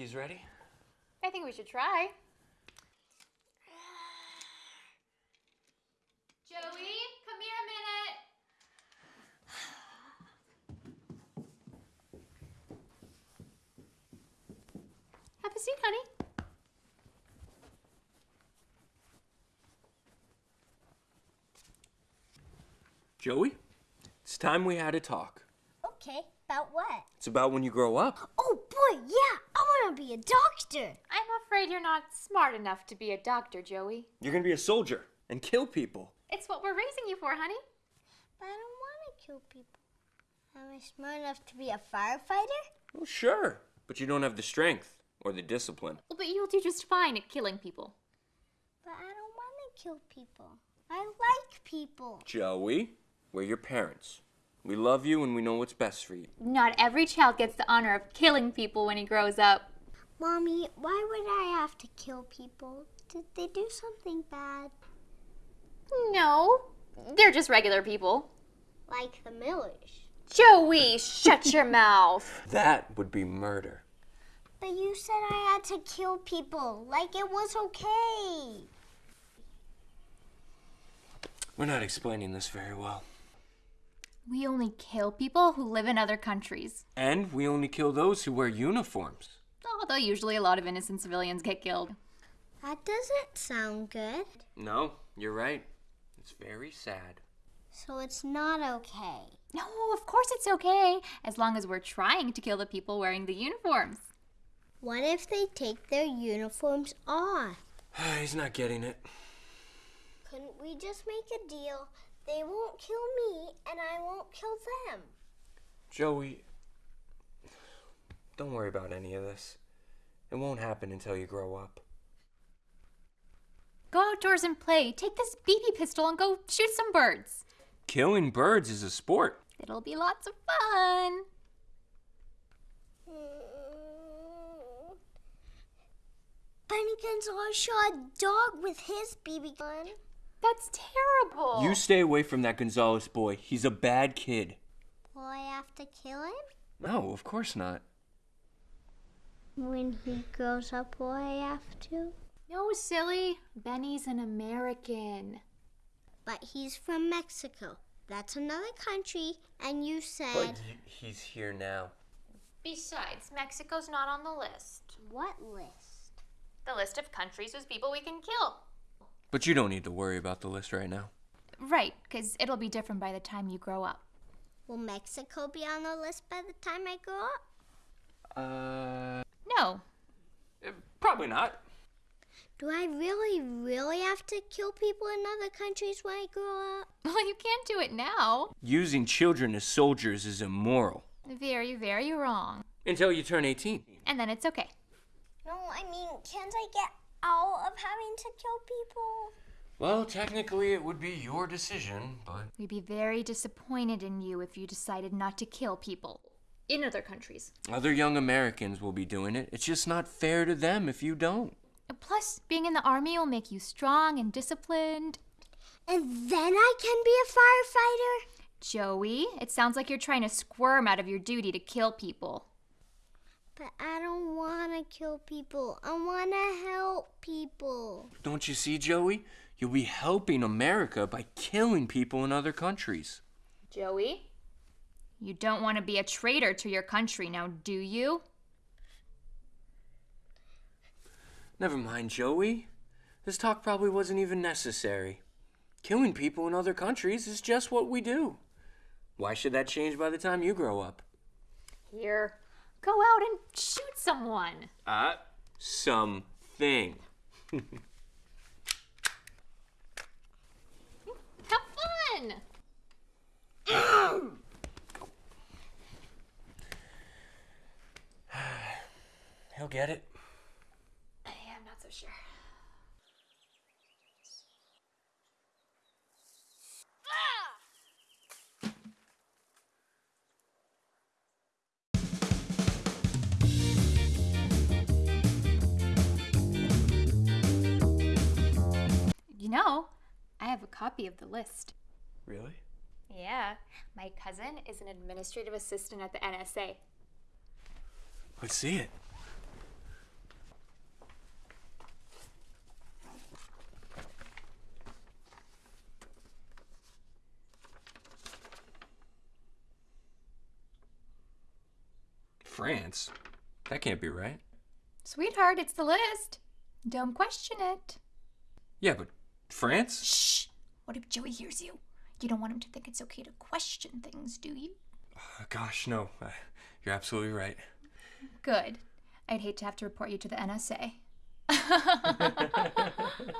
cookies ready? I think we should try. Joey, come here a minute. Have a seat, honey. Joey, it's time we had a talk. Okay, about what? It's about when you grow up. Oh boy, yeah, I want to be a doctor. I'm afraid you're not smart enough to be a doctor, Joey. You're gonna be a soldier and kill people. It's what we're raising you for, honey. But I don't want to kill people. Am I smart enough to be a firefighter? Well, sure, but you don't have the strength or the discipline. Well, but you'll do just fine at killing people. But I don't want to kill people. I like people. Joey, we're your parents. We love you and we know what's best for you. Not every child gets the honor of killing people when he grows up. Mommy, why would I have to kill people? Did they do something bad? No, they're just regular people. Like the Millers. Joey, shut your mouth. That would be murder. But you said I had to kill people, like it was okay. We're not explaining this very well. We only kill people who live in other countries. And we only kill those who wear uniforms. Although usually a lot of innocent civilians get killed. That doesn't sound good. No, you're right. It's very sad. So it's not okay. No, of course it's okay, as long as we're trying to kill the people wearing the uniforms. What if they take their uniforms off? He's not getting it. Couldn't we just make a deal? They won't kill me and I won't kill them. Joey, don't worry about any of this. It won't happen until you grow up. Go outdoors and play. Take this BB pistol and go shoot some birds. Killing birds is a sport. It'll be lots of fun. Benny Gonzalez shot a dog with his BB gun. That's terrible. You stay away from that Gonzalez boy. He's a bad kid. Will I have to kill him? No, of course not. When he grows up, will I have to? No, silly. Benny's an American. But he's from Mexico. That's another country, and you said. But he's here now. Besides, Mexico's not on the list. What list? The list of countries with people we can kill. But you don't need to worry about the list right now. Right, because it'll be different by the time you grow up. Will Mexico be on the list by the time I grow up? Uh, No. Eh, probably not. Do I really, really have to kill people in other countries when I grow up? Well, you can't do it now. Using children as soldiers is immoral. Very, very wrong. Until you turn 18. And then it's okay. No, I mean, can't I get out of having to kill people? Well, technically it would be your decision, but. We'd be very disappointed in you if you decided not to kill people in other countries. Other young Americans will be doing it. It's just not fair to them if you don't. Plus, being in the army will make you strong and disciplined. And then I can be a firefighter? Joey, it sounds like you're trying to squirm out of your duty to kill people. But I don't want to kill people. I want to help people. Don't you see, Joey? You'll be helping America by killing people in other countries. Joey, you don't want to be a traitor to your country now, do you? Never mind, Joey. This talk probably wasn't even necessary. Killing people in other countries is just what we do. Why should that change by the time you grow up? Here, go out and shoot someone. Uh, something. Have fun. He'll get it. Yeah, I'm not so sure. You know, I have a copy of the list. Really? Yeah, my cousin is an administrative assistant at the NSA. Let's see it. France. That can't be right. Sweetheart, it's the list. Don't question it. Yeah, but France? Shh! What if Joey hears you? You don't want him to think it's okay to question things, do you? Uh, gosh, no. Uh, you're absolutely right. Good. I'd hate to have to report you to the NSA.